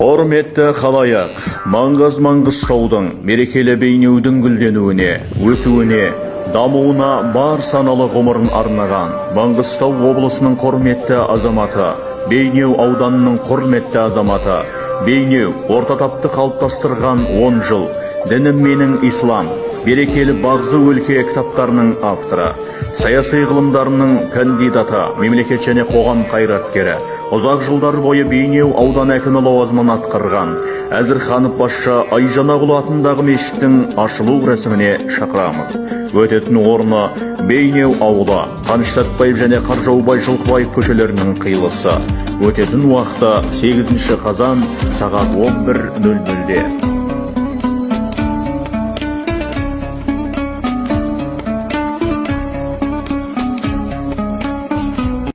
құрметті халайық маңғаз маңғыстаудың мерекелі бейнеудің гүлденуіне өсуіне дамуына бар саналы ғұмырын арнаған маңғыстау облысының құрметті азаматы бейнеу ауданының құрметті азаматы бейнеу орта тапты қалыптастырған 10 жыл дінім менің ислам берекелі бағзы өлке кітаптарының авторы саяси ғылымдарының кандидаты мемлекет және қоғам қайраткері ұзақ жылдар бойы бейнеу аудан әкімі лауазымын атқарған әзірханов басшы айжанағұл атындағы мешіттің ашылу рәсіміне шақырамыз. Өтетін орны бейнеу ауылы қаныш сәтбаев және қаржаубай жылқыбаев көшелерінің қиылысы. Өтетін уақыты 8 қазан сағат 11.00-де